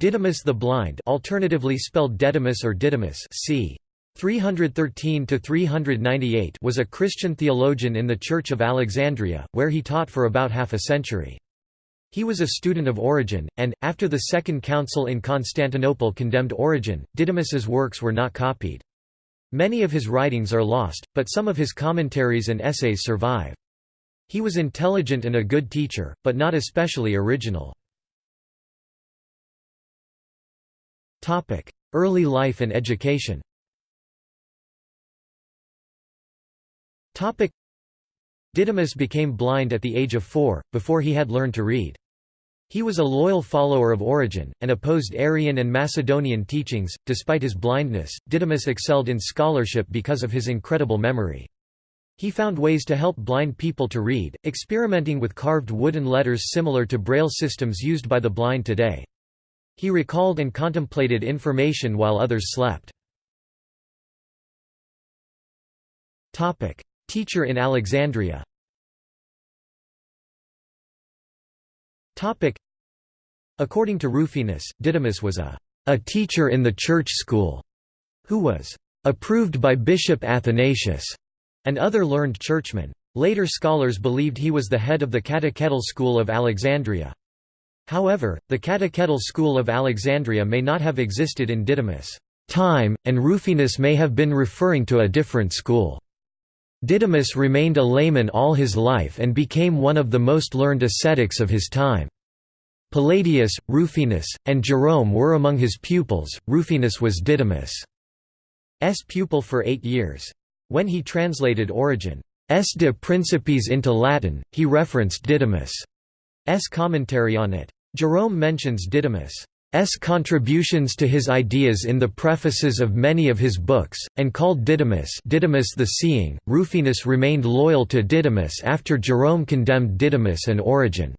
Didymus the Blind alternatively spelled Dedimus or Didymus c. 313–398 was a Christian theologian in the Church of Alexandria, where he taught for about half a century. He was a student of Origen, and, after the Second Council in Constantinople condemned Origen, Didymus's works were not copied. Many of his writings are lost, but some of his commentaries and essays survive. He was intelligent and a good teacher, but not especially original. Early life and education Didymus became blind at the age of four, before he had learned to read. He was a loyal follower of Origen, and opposed Arian and Macedonian teachings. Despite his blindness, Didymus excelled in scholarship because of his incredible memory. He found ways to help blind people to read, experimenting with carved wooden letters similar to braille systems used by the blind today. He recalled and contemplated information while others slept. Teacher in Alexandria According to Rufinus, Didymus was a, a teacher in the church school, who was approved by Bishop Athanasius and other learned churchmen. Later scholars believed he was the head of the catechetical school of Alexandria. However, the catechetical school of Alexandria may not have existed in Didymus' time, and Rufinus may have been referring to a different school. Didymus remained a layman all his life and became one of the most learned ascetics of his time. Palladius, Rufinus, and Jerome were among his pupils. Rufinus was Didymus' pupil for eight years. When he translated Origen's De Principiis into Latin, he referenced Didymus' commentary on it. Jerome mentions Didymus' contributions to his ideas in the prefaces of many of his books, and called Didymus Didymus the Seeing. Rufinus remained loyal to Didymus after Jerome condemned Didymus and Origen.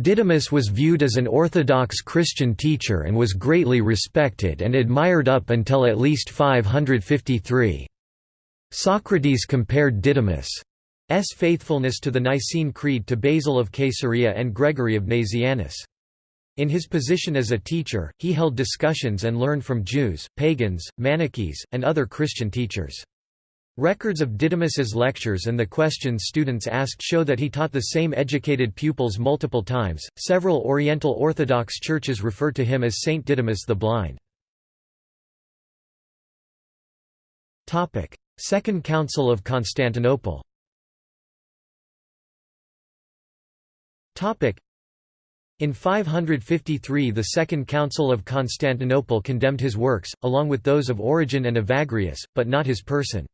Didymus was viewed as an orthodox Christian teacher and was greatly respected and admired up until at least 553. Socrates compared Didymus' faithfulness to the Nicene Creed to Basil of Caesarea and Gregory of Nazianzus. In his position as a teacher, he held discussions and learned from Jews, pagans, Manichees, and other Christian teachers. Records of Didymus's lectures and the questions students asked show that he taught the same educated pupils multiple times. Several Oriental Orthodox churches refer to him as Saint Didymus the Blind. Second Council of Constantinople. In 553 the Second Council of Constantinople condemned his works, along with those of Origen and Evagrius, but not his person.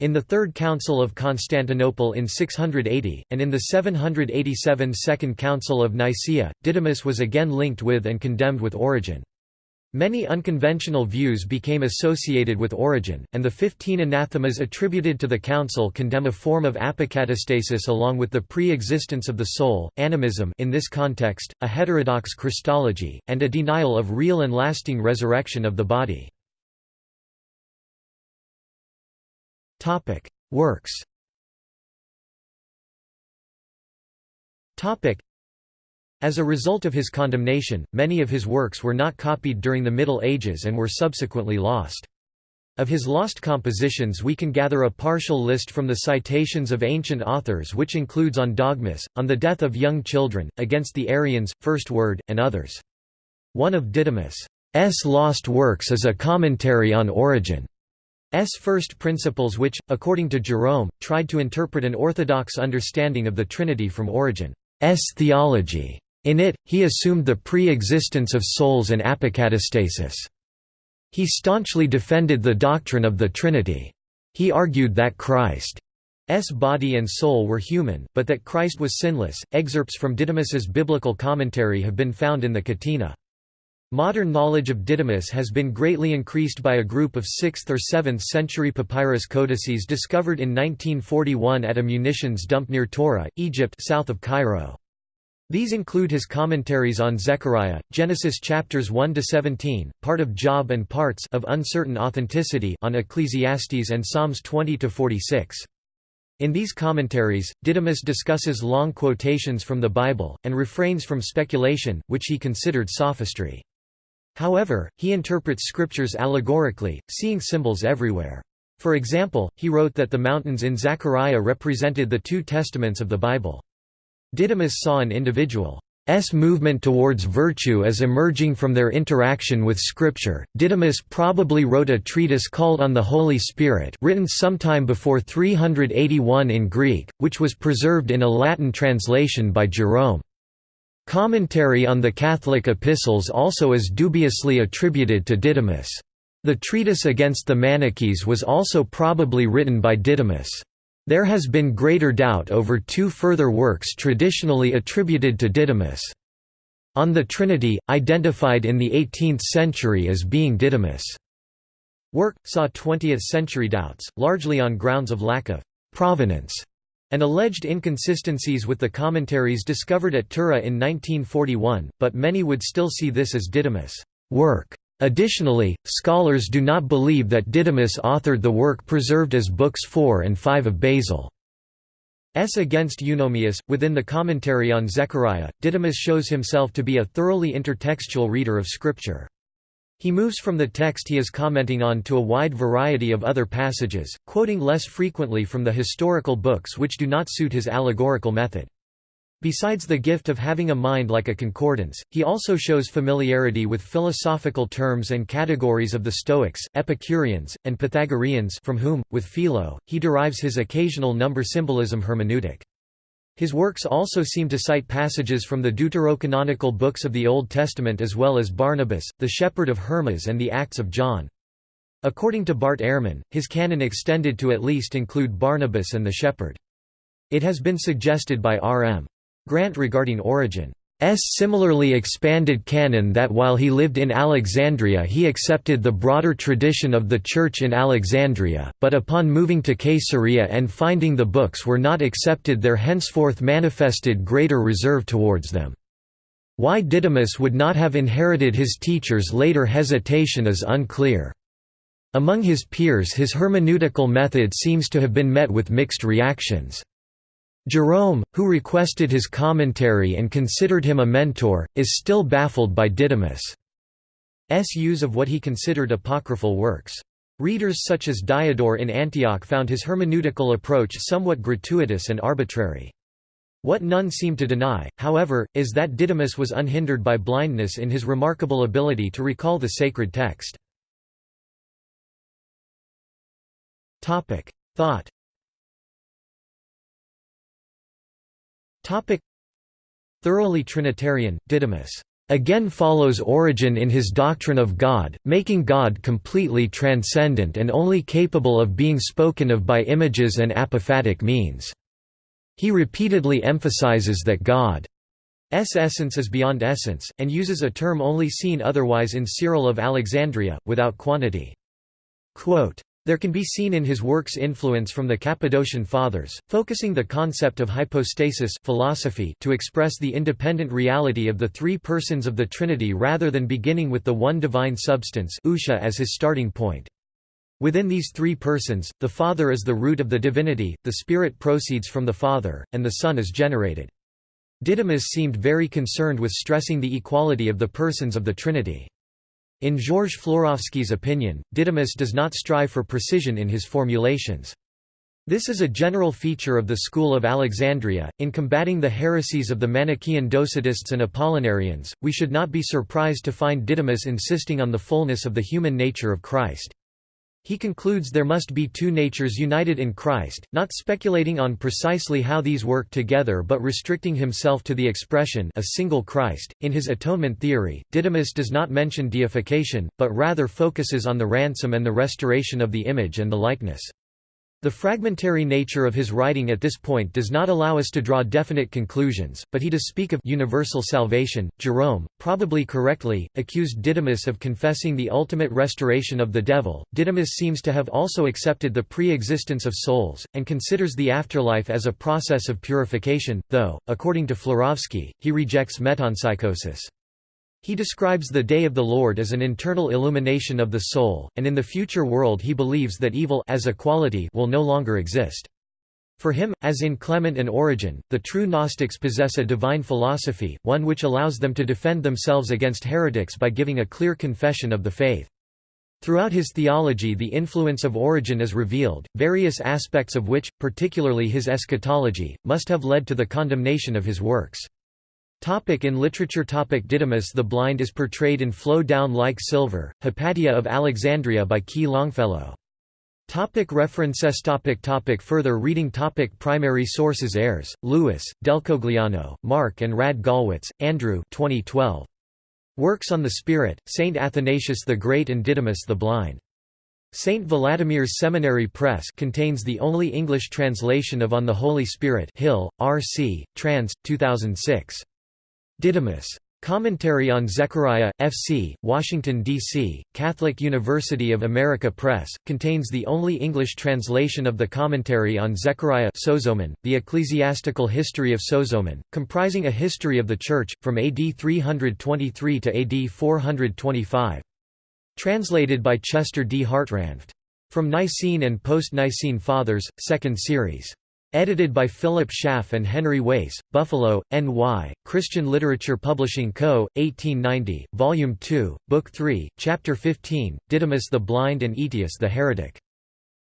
In the Third Council of Constantinople in 680, and in the 787 Second Council of Nicaea, Didymus was again linked with and condemned with Origen. Many unconventional views became associated with Origen, and the fifteen anathemas attributed to the council condemn a form of apokatastasis along with the pre-existence of the soul, animism in this context, a heterodox Christology, and a denial of real and lasting resurrection of the body. Works as a result of his condemnation, many of his works were not copied during the Middle Ages and were subsequently lost. Of his lost compositions we can gather a partial list from the citations of ancient authors which includes On Dogmas, On the Death of Young Children, Against the Arians, First Word, and others. One of Didymus' lost works is a commentary on Origen's first principles which, according to Jerome, tried to interpret an orthodox understanding of the Trinity from Origen's theology. In it, he assumed the pre-existence of souls and apokatastasis. He staunchly defended the doctrine of the Trinity. He argued that Christ's body and soul were human, but that Christ was sinless. Excerpts from Didymus's biblical commentary have been found in the Catena. Modern knowledge of Didymus has been greatly increased by a group of 6th or 7th century papyrus codices discovered in 1941 at a munitions dump near Tura, Egypt south of Cairo. These include his commentaries on Zechariah, Genesis chapters 1 to 17, part of Job and parts of uncertain authenticity on Ecclesiastes and Psalms 20 to 46. In these commentaries, Didymus discusses long quotations from the Bible, and refrains from speculation, which he considered sophistry. However, he interprets scriptures allegorically, seeing symbols everywhere. For example, he wrote that the mountains in Zechariah represented the two testaments of the Bible. Didymus saw an individual movement towards virtue as emerging from their interaction with Scripture. Didymus probably wrote a treatise called On the Holy Spirit, written sometime before 381 in Greek, which was preserved in a Latin translation by Jerome. Commentary on the Catholic epistles also is dubiously attributed to Didymus. The treatise against the Manichees was also probably written by Didymus. There has been greater doubt over two further works traditionally attributed to Didymus. On the Trinity, identified in the 18th century as being Didymus' work, saw 20th-century doubts, largely on grounds of lack of «provenance» and alleged inconsistencies with the commentaries discovered at Tura in 1941, but many would still see this as Didymus' work. Additionally, scholars do not believe that Didymus authored the work preserved as Books 4 and 5 of Basil. S against Eunomius. Within the commentary on Zechariah, Didymus shows himself to be a thoroughly intertextual reader of Scripture. He moves from the text he is commenting on to a wide variety of other passages, quoting less frequently from the historical books which do not suit his allegorical method. Besides the gift of having a mind like a concordance, he also shows familiarity with philosophical terms and categories of the Stoics, Epicureans, and Pythagoreans from whom, with Philo, he derives his occasional number symbolism hermeneutic. His works also seem to cite passages from the deuterocanonical books of the Old Testament as well as Barnabas, the shepherd of Hermas and the Acts of John. According to Bart Ehrman, his canon extended to at least include Barnabas and the shepherd. It has been suggested by R.M. Grant regarding Origen's similarly expanded canon that while he lived in Alexandria he accepted the broader tradition of the Church in Alexandria, but upon moving to Caesarea and finding the books were not accepted there henceforth manifested greater reserve towards them. Why Didymus would not have inherited his teacher's later hesitation is unclear. Among his peers his hermeneutical method seems to have been met with mixed reactions. Jerome, who requested his commentary and considered him a mentor, is still baffled by Didymus' use of what he considered apocryphal works. Readers such as Diodore in Antioch found his hermeneutical approach somewhat gratuitous and arbitrary. What none seem to deny, however, is that Didymus was unhindered by blindness in his remarkable ability to recall the sacred text. Thought Topic Thoroughly Trinitarian, Didymus again follows Origen in his doctrine of God, making God completely transcendent and only capable of being spoken of by images and apophatic means. He repeatedly emphasizes that God's essence is beyond essence, and uses a term only seen otherwise in Cyril of Alexandria, without quantity. Quote, there can be seen in his works influence from the Cappadocian Fathers, focusing the concept of hypostasis philosophy to express the independent reality of the three persons of the Trinity rather than beginning with the one divine substance as his starting point. Within these three persons, the Father is the root of the divinity, the Spirit proceeds from the Father, and the Son is generated. Didymus seemed very concerned with stressing the equality of the persons of the Trinity. In Georges Florovsky's opinion, Didymus does not strive for precision in his formulations. This is a general feature of the school of Alexandria. In combating the heresies of the Manichaean Docetists and Apollinarians, we should not be surprised to find Didymus insisting on the fullness of the human nature of Christ. He concludes there must be two natures united in Christ, not speculating on precisely how these work together but restricting himself to the expression a single Christ. In his atonement theory, Didymus does not mention deification, but rather focuses on the ransom and the restoration of the image and the likeness. The fragmentary nature of his writing at this point does not allow us to draw definite conclusions, but he does speak of universal salvation. Jerome, probably correctly, accused Didymus of confessing the ultimate restoration of the devil. Didymus seems to have also accepted the pre existence of souls, and considers the afterlife as a process of purification, though, according to Florovsky, he rejects metempsychosis. He describes the day of the Lord as an internal illumination of the soul, and in the future world he believes that evil as a quality will no longer exist. For him, as in Clement and Origen, the true Gnostics possess a divine philosophy, one which allows them to defend themselves against heretics by giving a clear confession of the faith. Throughout his theology the influence of Origen is revealed, various aspects of which, particularly his eschatology, must have led to the condemnation of his works. Topic in literature topic Didymus the Blind is portrayed in Flow Down Like Silver, Hypatia of Alexandria by Ki Longfellow. Topic references topic topic Further reading topic Primary sources Ayres, Lewis, Delcogliano, Mark and Radde-Gallwitz, Andrew 2012. Works on the Spirit, Saint Athanasius the Great and Didymus the Blind. St. Vladimir's Seminary Press contains the only English translation of On the Holy Spirit Hill, R.C., trans. 2006. Didymus. Commentary on Zechariah, F.C., Washington, D.C., Catholic University of America Press, contains the only English translation of the commentary on Zechariah Sozomen, the ecclesiastical history of Sozomen, comprising a history of the Church, from AD 323 to AD 425. Translated by Chester D. Hartranft. From Nicene and Post-Nicene Fathers, 2nd Series. Edited by Philip Schaff and Henry Wace, Buffalo, N.Y., Christian Literature Publishing Co., 1890, Volume 2, Book 3, Chapter 15, Didymus the Blind and Aetius the Heretic.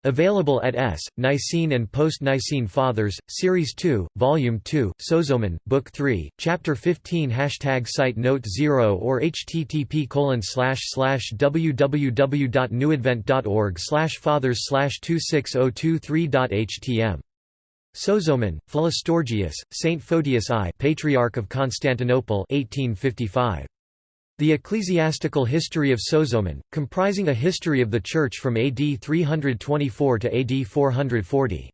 Available at S. Nicene and Post-Nicene Fathers, Series 2, Volume 2, Sozomen, Book 3, Chapter 15 Hashtag Site Note 0 or http www.newadvent.org fathers 26023.htm Sozomen, Philostorgius, Saint Photius I Patriarch of Constantinople 1855. The Ecclesiastical History of Sozomen, comprising a history of the Church from AD 324 to AD 440.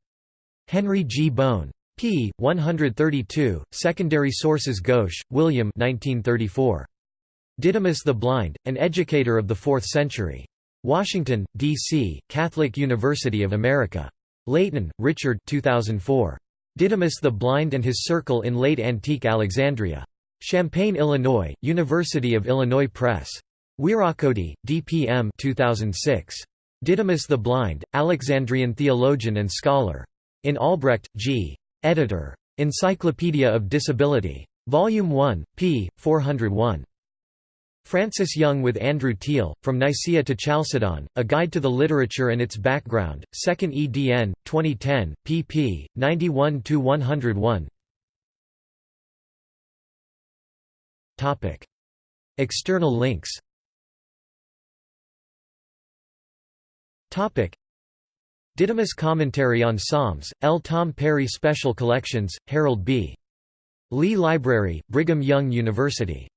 Henry G. Bohn. p. 132, Secondary Sources Gauche, William 1934. Didymus the Blind, an educator of the Fourth Century. Washington, D.C., Catholic University of America. Layton, Richard 2004. Didymus the Blind and His Circle in Late Antique Alexandria. Champaign, Illinois, University of Illinois Press. Wierochody, DPM 2006. Didymus the Blind, Alexandrian theologian and scholar. In Albrecht, G. Editor. Encyclopedia of Disability. Volume 1, p. 401. Frances Young with Andrew Teal, From Nicaea to Chalcedon, A Guide to the Literature and Its Background, 2nd edn, 2010, pp. 91–101 External links Didymus Commentary on Psalms, L. Tom Perry Special Collections, Harold B. Lee Library, Brigham Young University